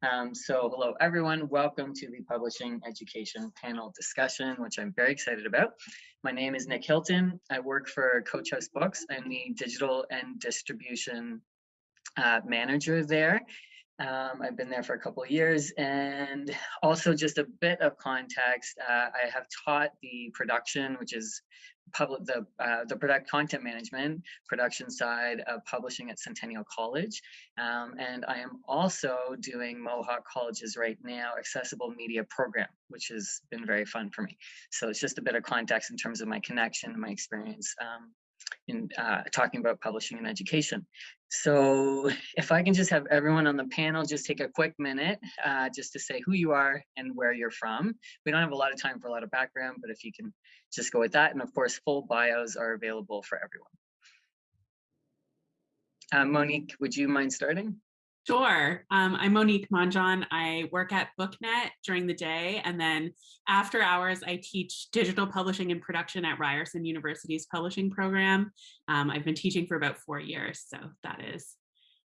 Um, so hello everyone, welcome to the Publishing Education Panel discussion, which I'm very excited about. My name is Nick Hilton. I work for Coach House Books. I'm the digital and distribution uh, manager there. Um, I've been there for a couple of years and also just a bit of context. Uh, I have taught the production, which is public the uh, the product content management production side of publishing at Centennial College, um, and I am also doing Mohawk College's right now accessible media program, which has been very fun for me. So it's just a bit of context in terms of my connection and my experience um, in uh, talking about publishing and education. So if I can just have everyone on the panel just take a quick minute uh, just to say who you are and where you're from. We don't have a lot of time for a lot of background, but if you can just go with that. And of course, full bios are available for everyone. Uh, Monique, would you mind starting? Sure. Um, I'm Monique Mongeon. I work at BookNet during the day, and then after hours, I teach digital publishing and production at Ryerson University's publishing program. Um, I've been teaching for about four years, so that is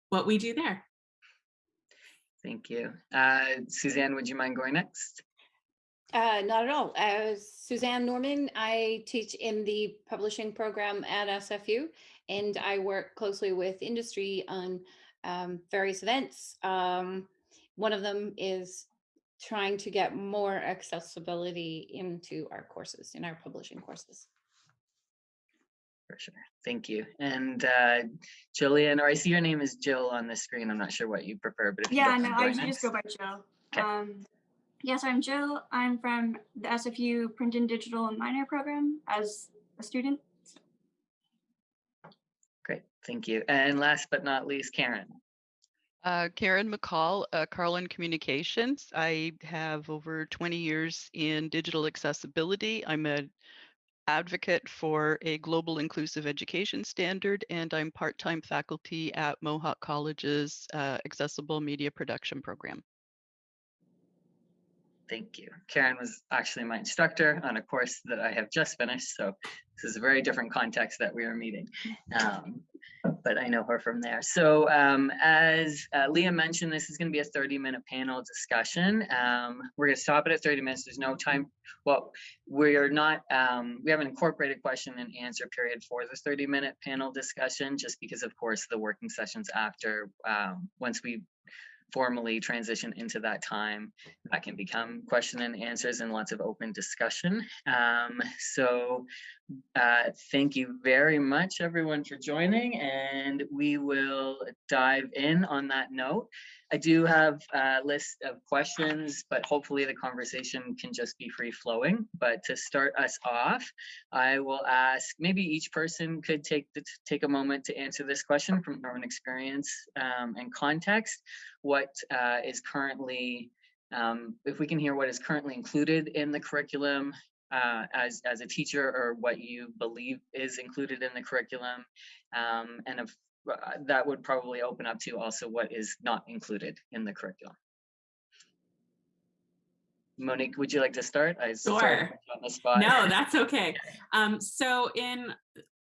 what we do there. Thank you. Uh, Suzanne, would you mind going next? Uh, not at all. As Suzanne Norman, I teach in the publishing program at SFU, and I work closely with industry on um, various events. Um, one of them is trying to get more accessibility into our courses, in our publishing courses. For sure. Thank you. And uh, Jillian, or I see your name is Jill on the screen. I'm not sure what you prefer, but if yeah, you no, I just go by Jill. Okay. Um, yes, I'm Jill. I'm from the SFU Print and Digital Minor program as a student. Thank you. And last but not least, Karen. Uh, Karen McCall, uh, Karlen Communications. I have over 20 years in digital accessibility. I'm an advocate for a global inclusive education standard, and I'm part-time faculty at Mohawk College's uh, Accessible Media Production Program. Thank you. Karen was actually my instructor on a course that I have just finished, so this is a very different context that we are meeting, um, but I know her from there. So um, as uh, Leah mentioned, this is going to be a 30-minute panel discussion. Um, we're going to stop it at 30 minutes. There's no time. Well, we're not. Um, we have an incorporated question and answer period for the 30-minute panel discussion, just because, of course, the working sessions after um, once we formally transition into that time that can become question and answers and lots of open discussion. Um, so uh, thank you very much everyone for joining and we will dive in on that note i do have a list of questions but hopefully the conversation can just be free flowing but to start us off i will ask maybe each person could take the, take a moment to answer this question from their own experience um, and context what uh, is currently, um, if we can hear what is currently included in the curriculum uh, as, as a teacher or what you believe is included in the curriculum. Um, and uh, that would probably open up to also what is not included in the curriculum. Monique, would you like to start? I sure. on the spot. No, that's okay. Um, so in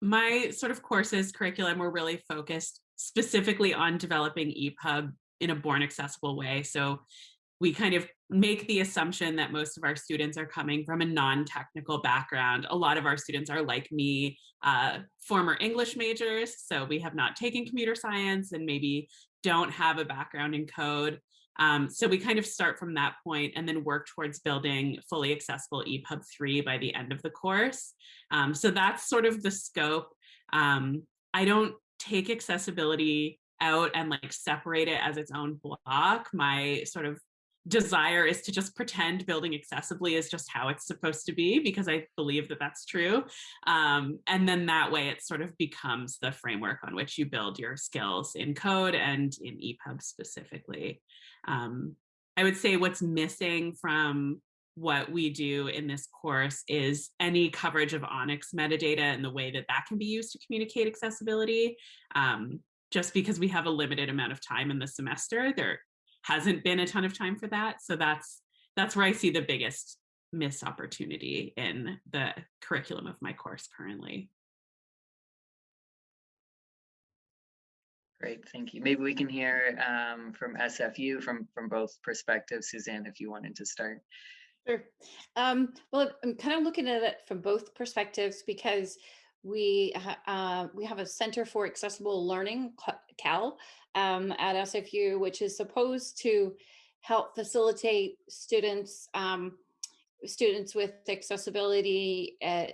my sort of courses curriculum, we're really focused specifically on developing EPUB in a born accessible way. So we kind of make the assumption that most of our students are coming from a non-technical background. A lot of our students are like me, uh, former English majors, so we have not taken computer science and maybe don't have a background in code. Um, so we kind of start from that point and then work towards building fully accessible EPUB 3 by the end of the course. Um, so that's sort of the scope. Um, I don't take accessibility out and like separate it as its own block. My sort of desire is to just pretend building accessibly is just how it's supposed to be because I believe that that's true. Um, and then that way it sort of becomes the framework on which you build your skills in code and in EPUB specifically. Um, I would say what's missing from what we do in this course is any coverage of ONIX metadata and the way that that can be used to communicate accessibility. Um, just because we have a limited amount of time in the semester, there hasn't been a ton of time for that. So that's that's where I see the biggest missed opportunity in the curriculum of my course currently. Great, thank you. Maybe we can hear um, from SFU from, from both perspectives. Suzanne, if you wanted to start. Sure. Um, well, I'm kind of looking at it from both perspectives because we ha- uh, we have a Center for Accessible Learning, CAL, um, at SFU, which is supposed to help facilitate students um, students with accessibility uh,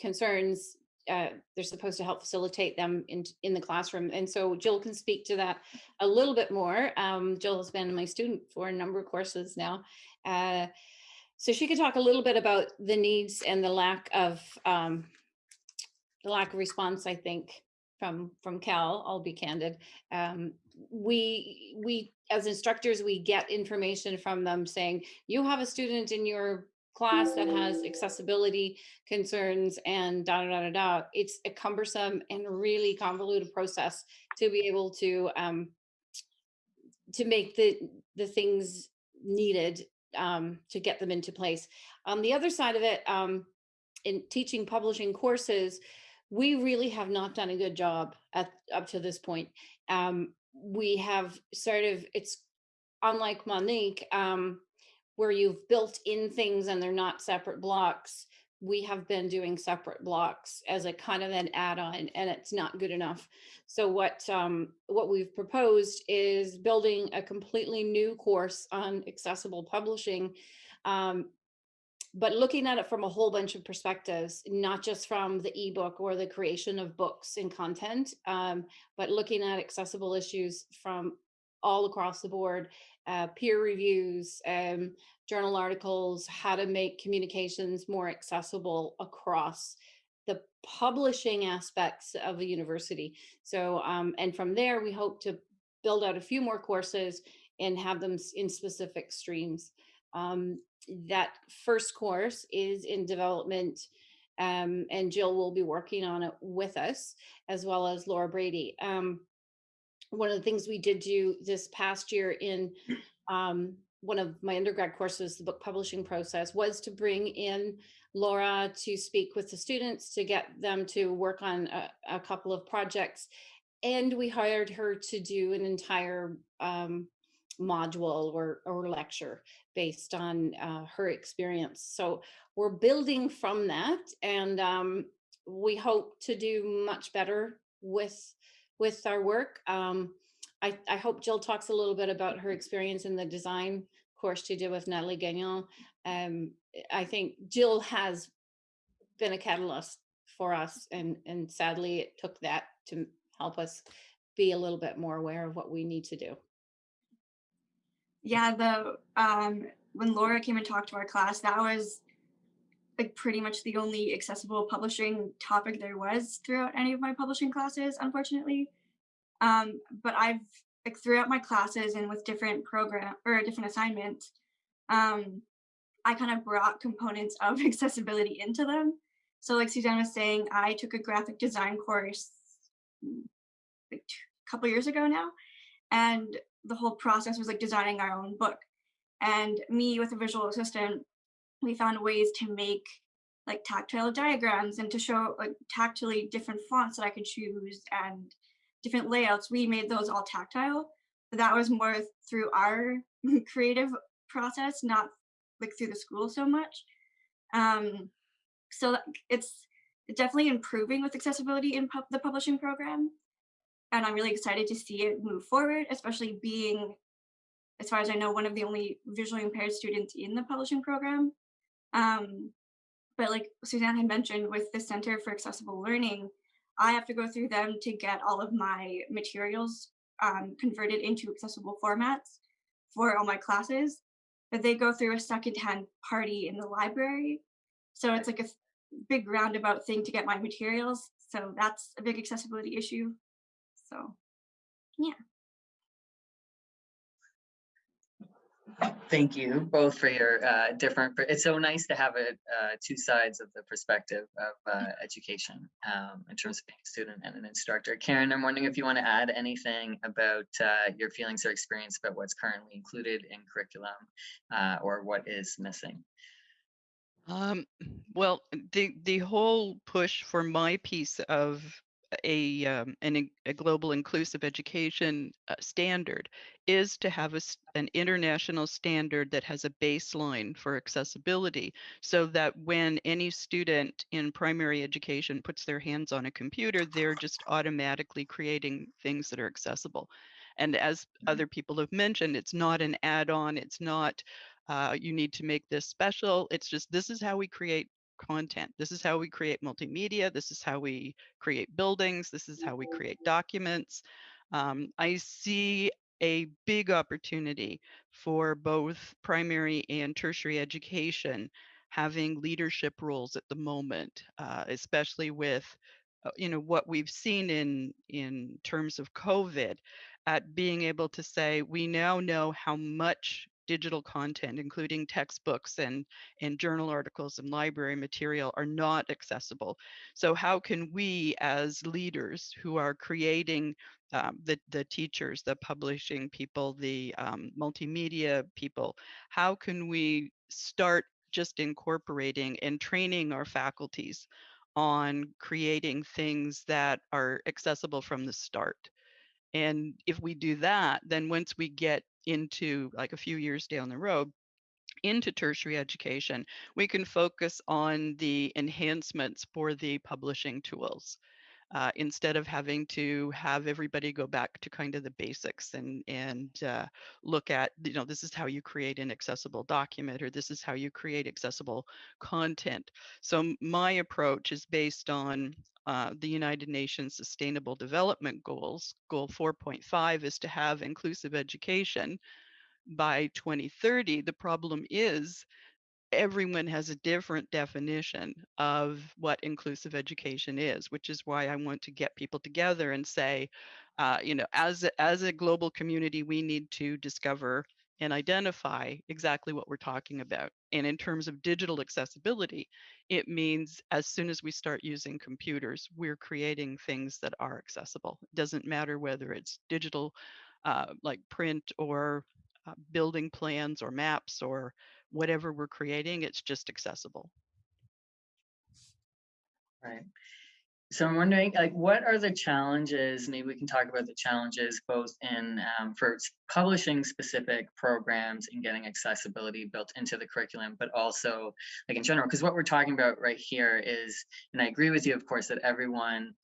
concerns. Uh, they're supposed to help facilitate them in in the classroom, and so Jill can speak to that a little bit more. Um, Jill has been my student for a number of courses now. Uh, so she could talk a little bit about the needs and the lack of um, the lack of response. I think from from CAL. I'll be candid. Um, we we as instructors we get information from them saying you have a student in your class that has accessibility concerns and da da da da. It's a cumbersome and really convoluted process to be able to um, to make the the things needed um, to get them into place. On the other side of it, um, in teaching publishing courses, we really have not done a good job at up to this point. Um, we have sort of it's unlike Monique, um, where you've built in things and they're not separate blocks. We have been doing separate blocks as a kind of an add-on, and it's not good enough. So what um, what we've proposed is building a completely new course on accessible publishing, um, but looking at it from a whole bunch of perspectives, not just from the ebook or the creation of books and content, um, but looking at accessible issues from all across the board, uh, peer reviews, um, journal articles, how to make communications more accessible across the publishing aspects of a university. So, um, and from there, we hope to build out a few more courses and have them in specific streams. Um, that first course is in development, um, and Jill will be working on it with us, as well as Laura Brady. Um, one of the things we did do this past year in um, one of my undergrad courses, the book publishing process, was to bring in Laura to speak with the students to get them to work on a, a couple of projects. And we hired her to do an entire um, module or, or lecture based on uh, her experience. So we're building from that, and um, we hope to do much better with with our work. Um, I, I hope Jill talks a little bit about her experience in the design course she did with Natalie Gagnon. Um, I think Jill has been a catalyst for us, and and sadly, it took that to help us be a little bit more aware of what we need to do. Yeah, the um when Laura came and talked to our class, that was like pretty much the only accessible publishing topic there was throughout any of my publishing classes, unfortunately. Um, but I've like throughout my classes and with different program or different assignments, um, I kind of brought components of accessibility into them. So like Suzanne was saying, I took a graphic design course like a couple years ago now, and the whole process was like designing our own book. And me with a visual assistant, we found ways to make like tactile diagrams and to show like different fonts that I could choose and different layouts. We made those all tactile, but that was more through our creative process, not like through the school so much. Um, so it's definitely improving with accessibility in the publishing program. And I'm really excited to see it move forward, especially being, as far as I know, one of the only visually impaired students in the publishing program. Um, but like Suzanne had mentioned with the Center for Accessible Learning, I have to go through them to get all of my materials um, converted into accessible formats for all my classes. But they go through a secondhand party in the library. So it's like a big roundabout thing to get my materials. So that's a big accessibility issue. So yeah. Thank you both for your uh, different, it's so nice to have it, uh, two sides of the perspective of uh, education um, in terms of being a student and an instructor. Karen, I'm wondering if you want to add anything about uh, your feelings or experience about what's currently included in curriculum uh, or what is missing. Um, well, the the whole push for my piece of a um, an, a global inclusive education uh, standard is to have a, an international standard that has a baseline for accessibility so that when any student in primary education puts their hands on a computer they're just automatically creating things that are accessible. And as other people have mentioned it's not an add-on it's not uh, you need to make this special it's just this is how we create content. This is how we create multimedia this is how we create buildings this is how we create documents. Um, i see a big opportunity for both primary and tertiary education having leadership roles at the moment, uh, especially with uh, you know what we've seen in in terms of COVID, at being able to say we now know how much digital content, including textbooks and and journal articles and library material, are not accessible. So how can we, as leaders who are creating um, the the teachers, the publishing people, the um, multimedia people, how can we start just incorporating and training our faculties on creating things that are accessible from the start. And if we do that, then once we get into like a few years down the road, into tertiary education, we can focus on the enhancements for the publishing tools uh, instead of having to have everybody go back to kind of the basics and and uh, look at you know this is how you create an accessible document or this is how you create accessible content. So my approach is based on uh, the United Nations Sustainable Development Goals. Goal 4.5 is to have inclusive education by 2030. The problem is everyone has a different definition of what inclusive education is, which is why I want to get people together and say, uh, you know, as a, as a global community, we need to discover and identify exactly what we're talking about. And in terms of digital accessibility, it means as soon as we start using computers, we're creating things that are accessible. It doesn't matter whether it's digital, uh, like print or uh, building plans or maps or whatever we're creating, it's just accessible. Right. So I'm wondering, like, what are the challenges? Maybe we can talk about the challenges both in um, for publishing specific programs and getting accessibility built into the curriculum, but also like in general, because what we're talking about right here is, and I agree with you, of course, that everyone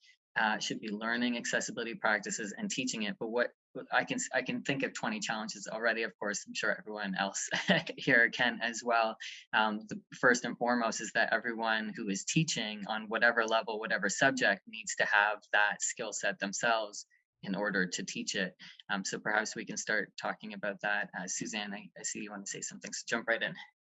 uh, should be learning accessibility practices and teaching it. But what I can I can think of 20 challenges already. Of course, I'm sure everyone else here can as well um, the first and foremost is that everyone who is teaching on whatever level, whatever subject needs to have that skill set themselves in order to teach it. Um, so perhaps we can start talking about that. Uh, Suzanne, I, I see you want to say something, so jump right in.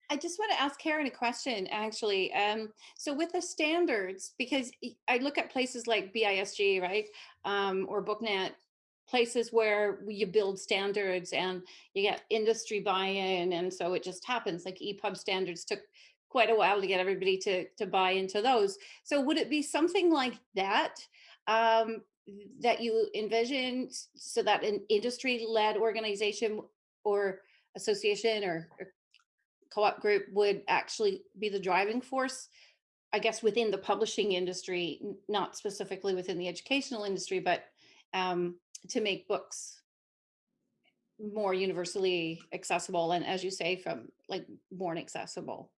I just want to ask Karen a question, actually. Um, so with the standards, because I look at places like BISG, right, um, or BookNet, places where you build standards and you get industry buy-in, and so it just happens. Like EPUB standards took quite a while to get everybody to to buy into those. So would it be something like that? Um, that you envision so that an industry-led organization or association or, or co-op group would actually be the driving force i guess within the publishing industry not specifically within the educational industry but um, to make books more universally accessible and as you say from like born accessible.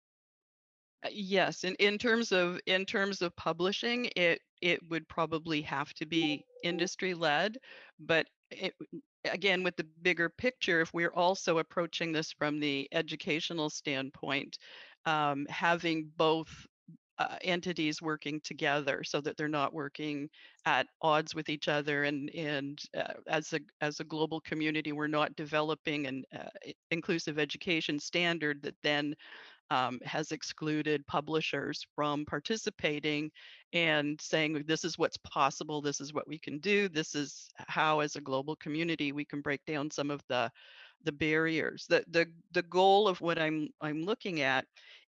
Uh, Yes, in, in terms of in terms of publishing, it it would probably have to be industry led, but it, again with the bigger picture, if we're also approaching this from the educational standpoint, um, having both uh, entities working together so that they're not working at odds with each other and and uh, as a as a global community we're not developing an uh, inclusive education standard that then um, has excluded publishers from participating and saying this is what's possible this is what we can do this is how as a global community we can break down some of the the barriers. The the the goal of what i'm i'm looking at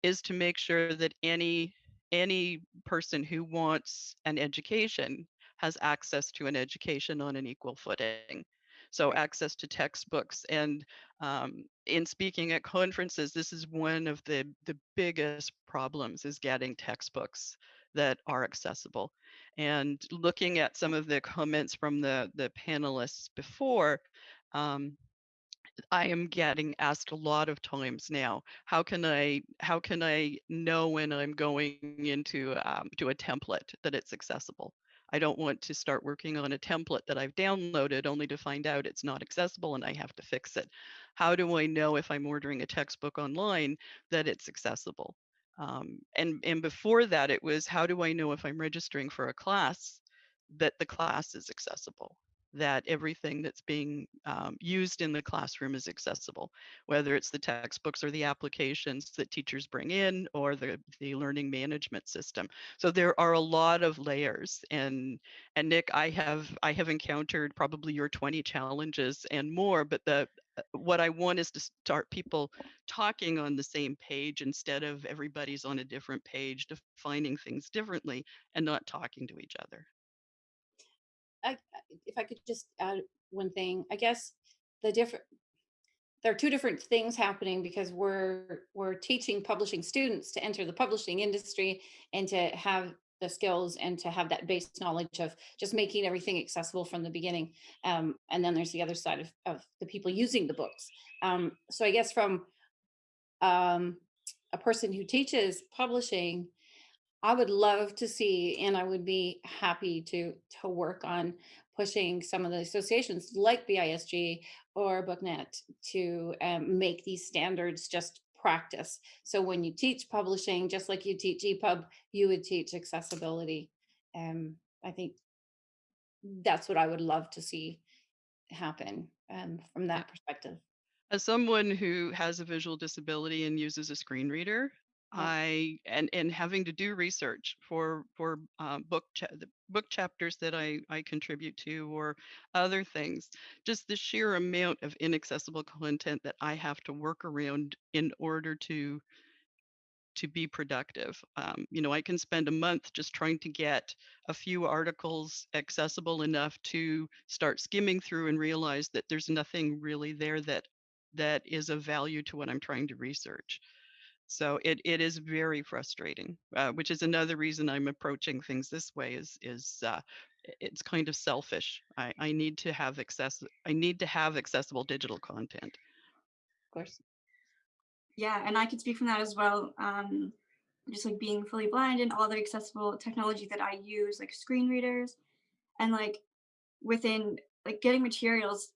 is to make sure that any any person who wants an education has access to an education on an equal footing so access to textbooks and um, in speaking at conferences, this is one of the the biggest problems is getting textbooks that are accessible. And looking at some of the comments from the, the panelists before, um, I am getting asked a lot of times now, how can I how can I know when I'm going into um, to a template that it's accessible? I don't want to start working on a template that I've downloaded only to find out it's not accessible and I have to fix it. How do I know if I'm ordering a textbook online that it's accessible? Um, and, and before that, it was how do I know if I'm registering for a class that the class is accessible? That everything that's being um, used in the classroom is accessible, whether it's the textbooks or the applications that teachers bring in or the, the learning management system. So there are a lot of layers and and Nick, I have I have encountered probably your 20 challenges and more, but the uh, what I want is to start people talking on the same page instead of everybody's on a different page defining things differently and not talking to each other. I, if I could just add one thing, I guess the different, there are two different things happening because we're we're teaching publishing students to enter the publishing industry and to have the skills and to have that base knowledge of just making everything accessible from the beginning. Um, and then there's the other side of, of the people using the books. Um, so I guess from um, a person who teaches publishing, I would love to see, and I would be happy to to work on pushing some of the associations like BISG or BookNet to um, make these standards just practice. So when you teach publishing, just like you teach EPUB, you would teach accessibility. Um, I think that's what I would love to see happen um, from that perspective. As someone who has a visual disability and uses a screen reader. I and and having to do research for for um, book cha- the book chapters that I I contribute to or other things, just the sheer amount of inaccessible content that I have to work around in order to to be productive. Um, you know, I can spend a month just trying to get a few articles accessible enough to start skimming through and realize that there's nothing really there that that is of value to what I'm trying to research. So it it is very frustrating, uh, which is another reason I'm approaching things this way. Is is uh, it's kind of selfish. I I need to have access. I need to have accessible digital content. Of course. Yeah, and I could speak from that as well. Um, just like being fully blind and all the accessible technology that I use, like screen readers, and like within like getting materials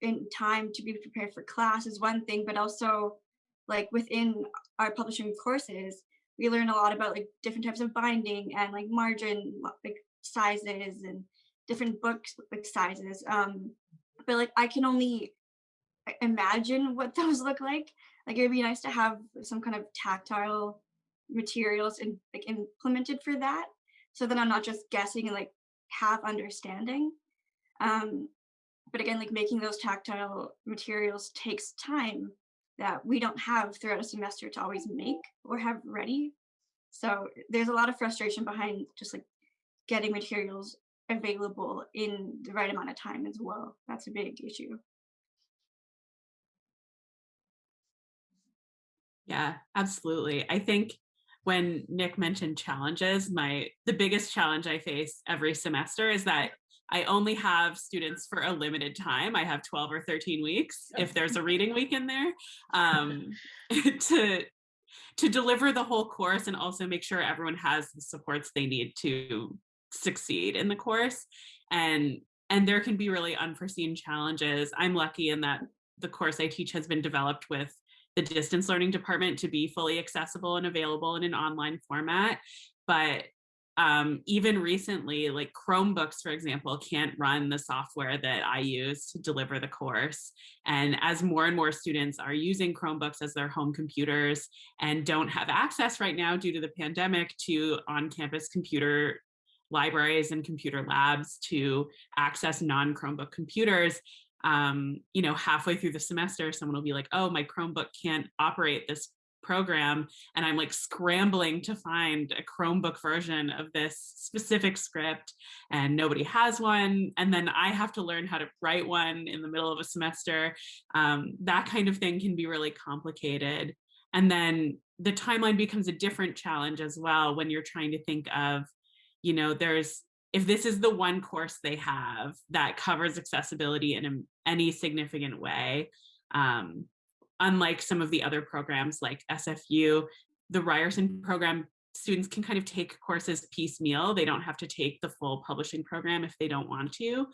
in time to be prepared for class is one thing, but also like within our publishing courses, we learn a lot about like different types of binding and like margin like sizes and different books like sizes. Um, but like I can only imagine what those look like. Like it would be nice to have some kind of tactile materials and like implemented for that, so that I'm not just guessing and like half understanding. Um, but again, like making those tactile materials takes time that we don't have throughout a semester to always make or have ready. So there's a lot of frustration behind just like getting materials available in the right amount of time as well. That's a big issue. Yeah, absolutely. I think when Nick mentioned challenges, my the biggest challenge I face every semester is that I only have students for a limited time. I have 12 or 13 weeks if there's a reading week in there um, to to deliver the whole course and also make sure everyone has the supports they need to succeed in the course. And and there can be really unforeseen challenges. I'm lucky in that the course i teach has been developed with the distance learning department to be fully accessible and available in an online format. But um, even recently like chromebooks for example can't run the software that i use to deliver the course. And as more and more students are using chromebooks as their home computers and don't have access right now due to the pandemic to on-campus computer libraries and computer labs to access non-chromebook computers um, you know halfway through the semester someone will be like oh my chromebook can't operate this program and i'm like scrambling to find a chromebook version of this specific script and nobody has one and then i have to learn how to write one in the middle of a semester. Um, that kind of thing can be really complicated. And then the timeline becomes a different challenge as well when you're trying to think of, you know, there's if this is the one course they have that covers accessibility in any significant way, um, unlike some of the other programs like SFU, the Ryerson program, students can kind of take courses piecemeal. They don't have to take the full publishing program if they don't want to.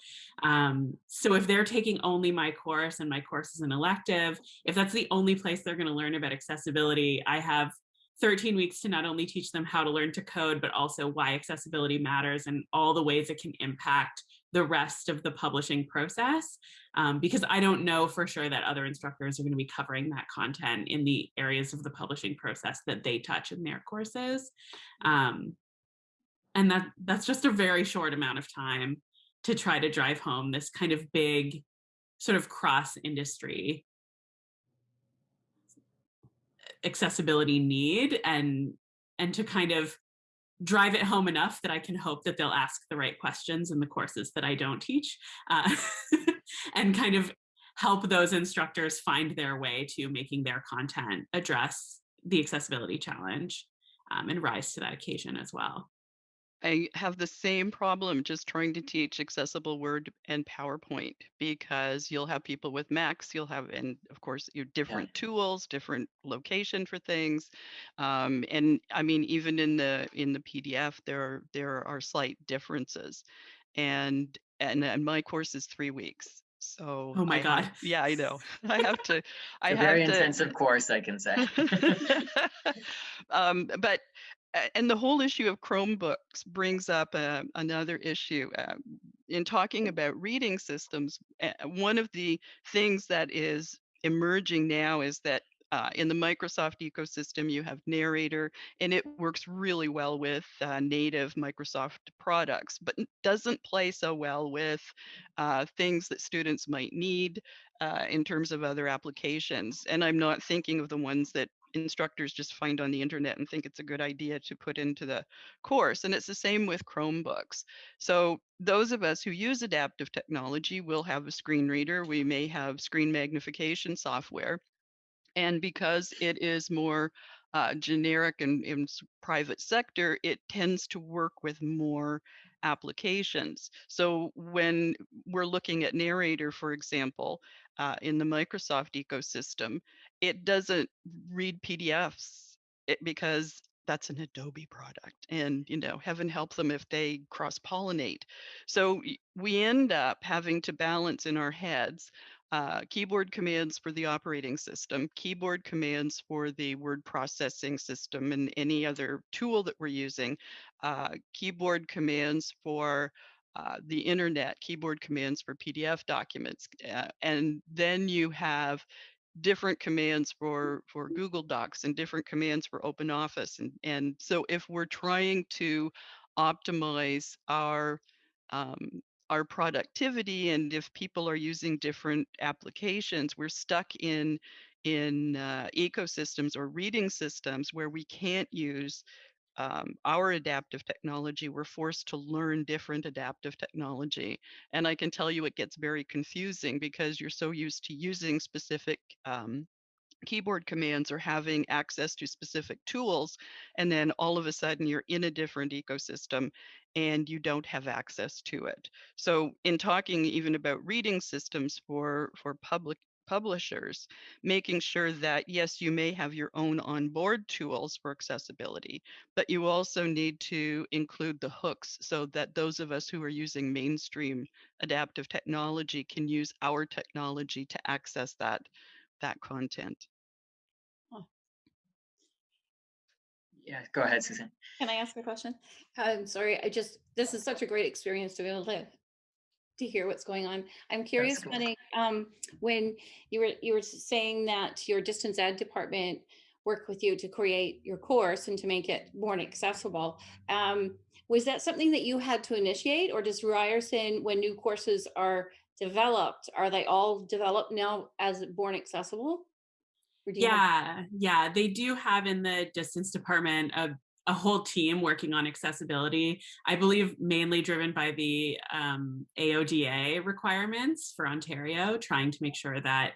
Um, so if they're taking only my course and my course is an elective, if that's the only place they're gonna learn about accessibility, I have 13 weeks to not only teach them how to learn to code, but also why accessibility matters and all the ways it can impact the rest of the publishing process. Um, because I don't know for sure that other instructors are going to be covering that content in the areas of the publishing process that they touch in their courses. Um, and that that's just a very short amount of time to try to drive home this kind of big sort of cross industry accessibility need and and to kind of drive it home enough that I can hope that they'll ask the right questions in the courses that I don't teach uh, and kind of help those instructors find their way to making their content address the accessibility challenge um, and rise to that occasion as well. I have the same problem just trying to teach accessible Word and PowerPoint because you'll have people with Macs, you'll have, and of course, your different tools, different location for things, um, and I mean, even in the in the PDF, there are, there are slight differences, and and, and my course is three weeks. So Oh my I have- God. yeah, I know. I have to. I A have very to, intensive course, I can say. um, but and the whole issue of Chromebooks brings up uh, another issue. Uh, in talking about reading systems, uh, one of the things that is emerging now is that uh, in the Microsoft ecosystem, you have Narrator, and it works really well with uh, native Microsoft products, but doesn't play so well with uh, things that students might need uh, in terms of other applications. And I'm not thinking of the ones that instructors just find on the internet and think it's a good idea to put into the course. And it's the same with Chromebooks. So those of us who use adaptive technology will have a screen reader. We may have screen magnification software. And because it is more uh, generic and in private sector, it tends to work with more applications. So when we're looking at Narrator, for example, uh, in the Microsoft ecosystem, it doesn't read PDFs it, because that's an Adobe product. And, you know, heaven help them if they cross pollinate. So we end up having to balance in our heads uh, keyboard commands for the operating system, keyboard commands for the word processing system and any other tool that we're using, uh, keyboard commands for uh, the internet, keyboard commands for PDF documents, uh, and then you have different commands for for Google Docs and different commands for Open Office, and and so if we're trying to optimize our um, our productivity and if people are using different applications we're stuck in in uh, ecosystems or reading systems where we can't use um, our adaptive technology we're forced to learn different adaptive technology and i can tell you it gets very confusing because you're so used to using specific um, keyboard commands or having access to specific tools and then all of a sudden you're in a different ecosystem and you don't have access to it. So in talking even about reading systems for for public publishers making sure that yes you may have your own onboard tools for accessibility but you also need to include the hooks so that those of us who are using mainstream adaptive technology can use our technology to access that that content. Yeah, go ahead, Susan. Can I ask a question? I'm sorry, I just, this is such a great experience to be able to to hear what's going on. I'm curious, cool. Penny, um, when you were, you were saying that your distance ed department worked with you to create your course and to make it more accessible. Um, was that something that you had to initiate or does Ryerson, when new courses are developed, are they all developed now as born accessible? Or do you have- Yeah, yeah, they do have in the distance department a, a whole team working on accessibility. I believe mainly driven by the um, AODA requirements for Ontario, trying to make sure that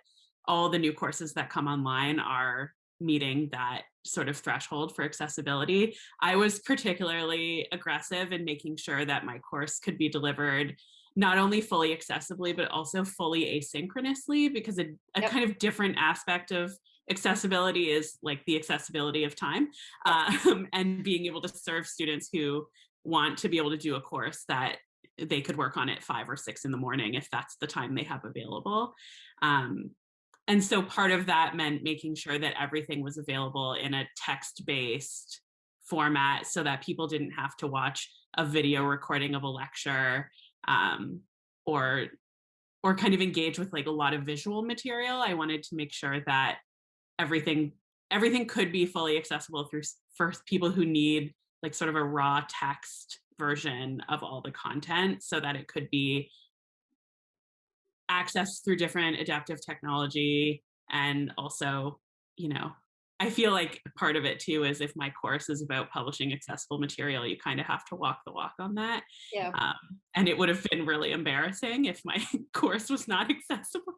all the new courses that come online are meeting that sort of threshold for accessibility. I was particularly aggressive in making sure that my course could be delivered not only fully accessibly, but also fully asynchronously, because a, a Yep. kind of different aspect of accessibility is like the accessibility of time um, and being able to serve students who want to be able to do a course that they could work on at five or six in the morning if that's the time they have available. Um, and so part of that meant making sure that everything was available in a text-based format so that people didn't have to watch a video recording of a lecture um, or or kind of engage with like a lot of visual material. I wanted to make sure that everything everything could be fully accessible through for people who need like sort of a raw text version of all the content so that it could be accessed through different adaptive technology and also you know i feel like part of it too is if my course is about publishing accessible material you kind of have to walk the walk on that Yeah. um, and it would have been really embarrassing if my course was not accessible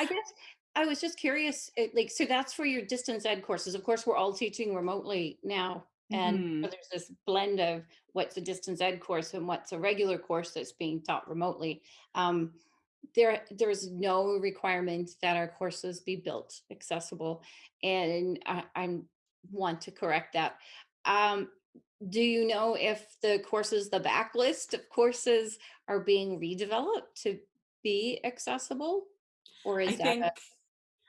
I guess I was just curious, it- like, so that's for your distance ed courses. Of course, we're all teaching remotely now. And so there's this blend of what's a distance ed course and what's a regular course that's being taught remotely. Um, there, there's no requirement that our courses be built accessible. And I, I'm want to correct that. Um, do you know if the courses, the backlist of courses are being redeveloped to be accessible? Or I is that think a-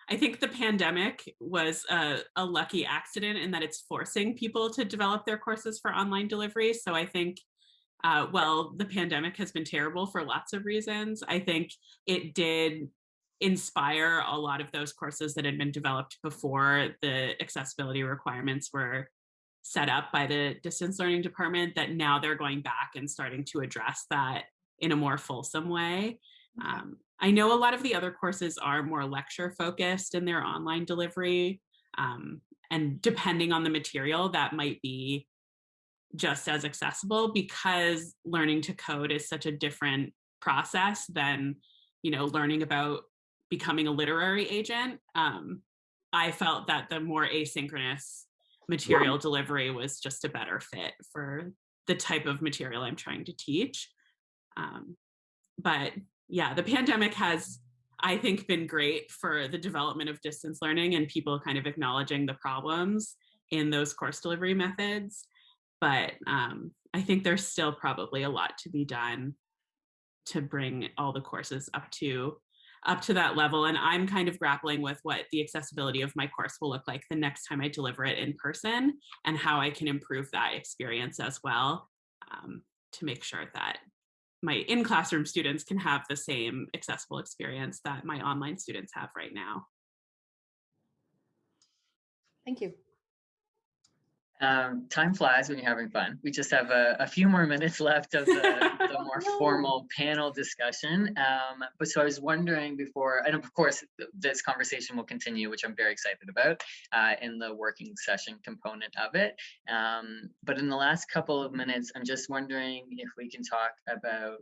I think the pandemic was a, a lucky accident in that it's forcing people to develop their courses for online delivery. So I think, uh, well, the pandemic has been terrible for lots of reasons. I think it did inspire a lot of those courses that had been developed before the accessibility requirements were set up by the distance learning department that now they're going back and starting to address that in a more fulsome way. Um, I know a lot of the other courses are more lecture focused in their online delivery. Um, and depending on the material, that might be just as accessible because learning to code is such a different process than, you know, learning about becoming a literary agent. Um, I felt that the more asynchronous material delivery was just a better fit for the type of material I'm trying to teach. Um, but yeah, the pandemic has, I think, been great for the development of distance learning and people kind of acknowledging the problems in those course delivery methods. But um, I think there's still probably a lot to be done to bring all the courses up to up to that level. And I'm kind of grappling with what the accessibility of my course will look like the next time I deliver it in person and how I can improve that experience as well um, to make sure that my in-classroom students can have the same accessible experience that my online students have right now. Thank you. Um, time flies when you're having fun. We just have a, a few more minutes left of the, the more No. formal panel discussion. Um, but so I was wondering before, and of course, th- this conversation will continue, which I'm very excited about uh, in the working session component of it. Um, but in the last couple of minutes, I'm just wondering if we can talk about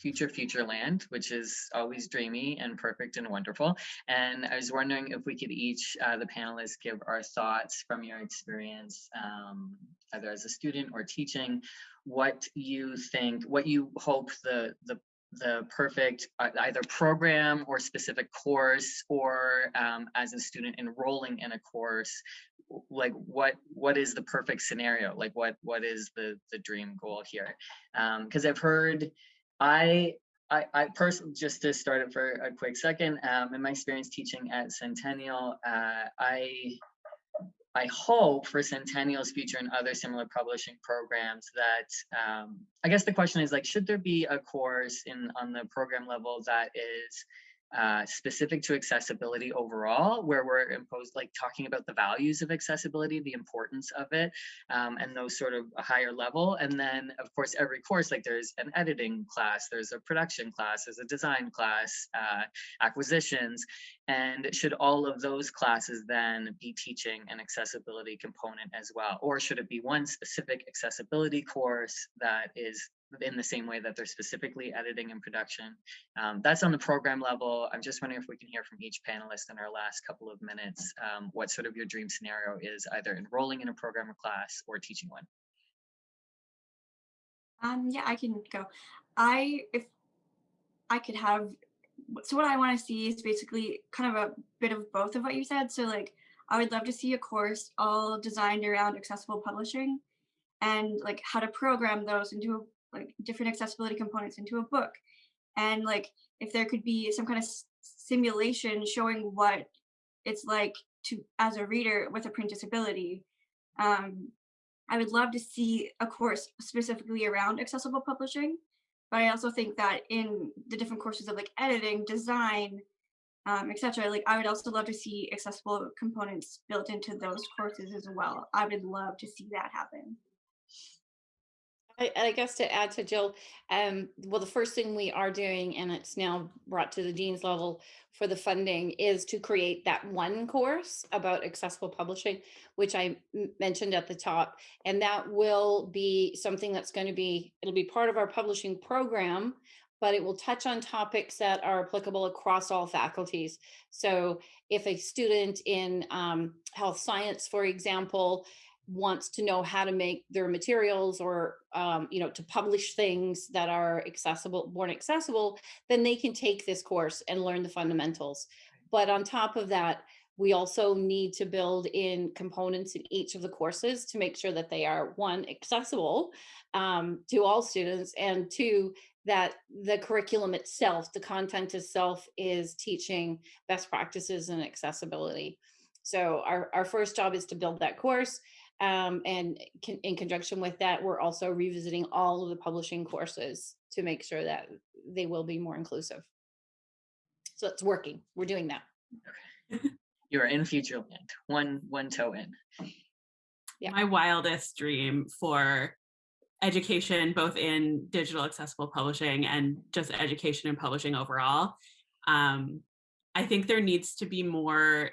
future future land which is always dreamy and perfect and wonderful and I was wondering if we could each, uh, the panelists, give our thoughts from your experience, um, either as a student or teaching, what you think, what you hope the the the perfect uh, either program or specific course, or um, as a student enrolling in a course, like what what is the perfect scenario? Like what what is the the dream goal here? Because I've heard, I I, I personally, just to start it for a quick second, um, in my experience teaching at Centennial, uh, I I hope for Centennial's future and other similar publishing programs that um, I guess the question is like, should there be a course in on the program level that is uh, specific to accessibility overall, where we're imposed like talking about the values of accessibility, the importance of it, um, and those sort of a higher level. And then, of course, every course, like there's an editing class, there's a production class, there's a design class, uh, acquisitions, and should all of those classes then be teaching an accessibility component as well? Or should it be one specific accessibility course that is in the same way that they're specifically editing and production. Um, that's on the program level. I'm just wondering if we can hear from each panelist in our last couple of minutes, um, what sort of your dream scenario is either enrolling in a program or class or teaching one. Um, yeah, I can go. I if I could have so what I want to see is basically kind of a bit of both of what you said. So like I would love to see a course all designed around accessible publishing and like how to program those and into like different accessibility components into a book. And like if there could be some kind of simulation showing what it's like to as a reader with a print disability. Um, I would love to see a course specifically around accessible publishing, but I also think that in the different courses of like editing, design, um, etc., like I would also love to see accessible components built into those courses as well. I would love to see that happen. I, I guess to add to Jill, um, well, the first thing we are doing, and it's now brought to the dean's level for the funding, is to create that one course about accessible publishing, which I mentioned at the top. And that will be something that's going to be, it'll be part of our publishing program, but it will touch on topics that are applicable across all faculties. So if a student in um, health science, for example, wants to know how to make their materials or um, you know to publish things that are accessible born accessible then they can take this course and learn the fundamentals. But on top of that we also need to build in components in each of the courses to make sure that they are one accessible um, to all students and two that the curriculum itself the content itself is teaching best practices and accessibility. So our, our first job is to build that course um, and con- in conjunction with that, we're also revisiting all of the publishing courses to make sure that they will be more inclusive. So it's working. We're doing that. You are in future land, one one toe in. Yeah. My wildest dream for education, both in digital accessible publishing and just education and publishing overall. Um, I think there needs to be more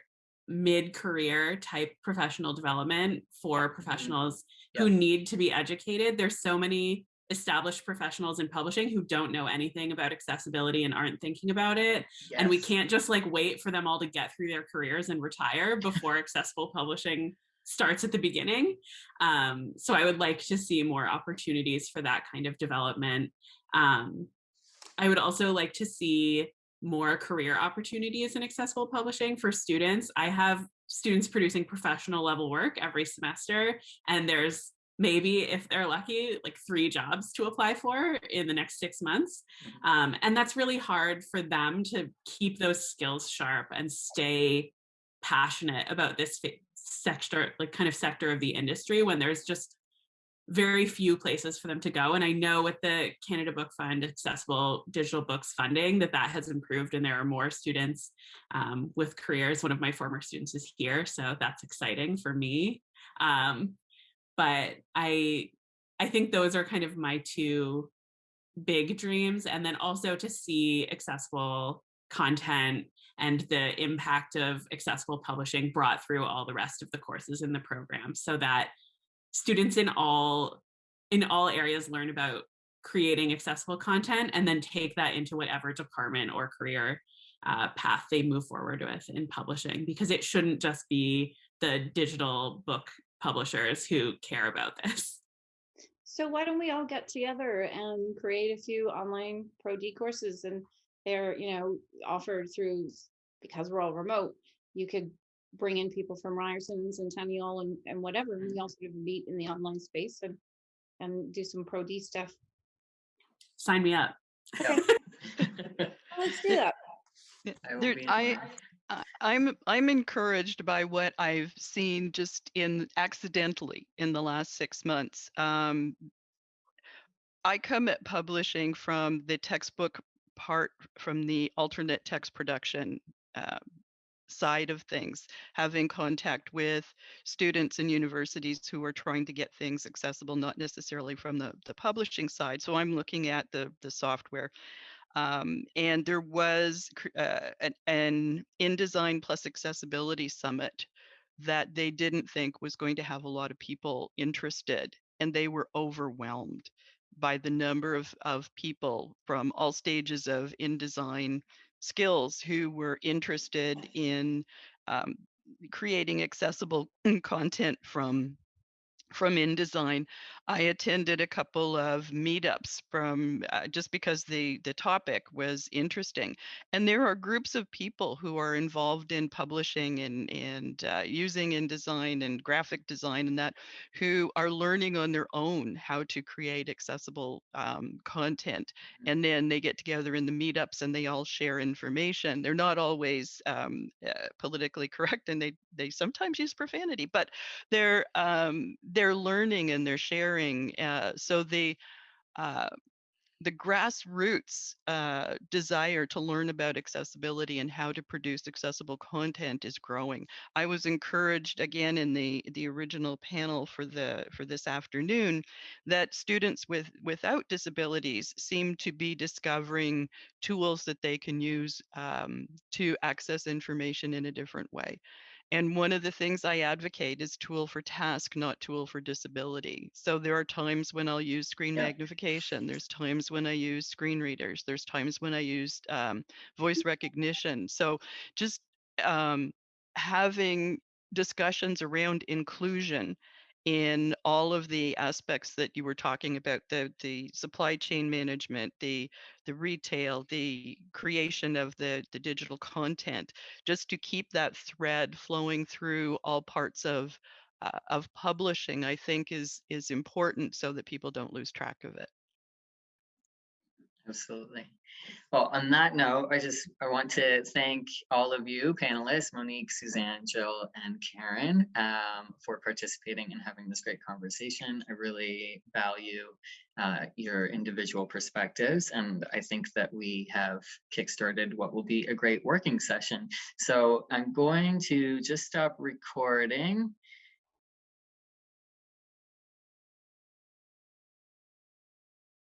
mid-career type professional development for professionals who need to be educated. There's so many established professionals in publishing who don't know anything about accessibility and aren't thinking about it. And we can't just like wait for them all to get through their careers and retire before accessible publishing starts at the beginning. Um, so I would like to see more opportunities for that kind of development. Um, I would also like to see more career opportunities in accessible publishing for students. I have students producing professional level work every semester, and there's maybe, if they're lucky, like three jobs to apply for in the next six months. Mhm. Um, and that's really hard for them to keep those skills sharp and stay passionate about this sector, like kind of sector of the industry when there's just very few places for them to go. And I know with the Canada Book Fund accessible digital books funding that that has improved and there are more students um, with careers. One of my former students is here, so that's exciting for me. Um, but I, I think those are kind of my two big dreams. And then also to see accessible content and the impact of accessible publishing brought through all the rest of the courses in the program so that students in all in all areas learn about creating accessible content and then take that into whatever department or career uh, path they move forward with in publishing because it shouldn't just be the digital book publishers who care about this. So why don't we all get together and create a few online Pro D courses and they're, you know, offered through, because we're all remote, you could bring in people from Ryerson, and Centennial and, and whatever, and we all sort of meet in the online space and, and do some Pro D stuff. sign me up Yep. Well, Let's do that. There, I, I'm I'm encouraged by what I've seen just in accidentally in the last six months. Um, I come at publishing from the textbook part, from the alternate text production uh, side of things, having contact with students and universities who are trying to get things accessible, not necessarily from the the publishing side. So I'm looking at the the software um, and there was uh, an, an InDesign plus accessibility summit that they didn't think was going to have a lot of people interested, and they were overwhelmed. by the number of, of people from all stages of InDesign skills who were interested in um, creating accessible content from from InDesign. I attended a couple of meetups from uh, just because the the topic was interesting, and there are groups of people who are involved in publishing and and uh, using InDesign and graphic design and that who are learning on their own how to create accessible um, content, and then they get together in the meetups and they all share information. They're not always um, uh, politically correct, and they they sometimes use profanity, but they're um, they're learning and they're sharing. Uh, so the uh, the grassroots uh, desire to learn about accessibility and how to produce accessible content is growing. I was encouraged again in the the original panel for the for this afternoon that students with without disabilities seem to be discovering tools that they can use um, to access information in a different way. And one of the things I advocate is tool for task, not tool for disability. So there are times when I'll use screen Yeah. magnification. There's times when I use screen readers. There's times when I use um, voice recognition. So just um, having discussions around inclusion in all of the aspects that you were talking about the the supply chain management the the retail the creation of the the digital content just to keep that thread flowing through all parts of uh, of publishing i think is is important so that people don't lose track of it Absolutely. Well, on that note, I just, I want to thank all of you panelists, Monique, Suzanne, Jill, and Karen, um, for participating and having this great conversation. I really value uh, your individual perspectives, and I think that we have kickstarted what will be a great working session. So I'm going to just stop recording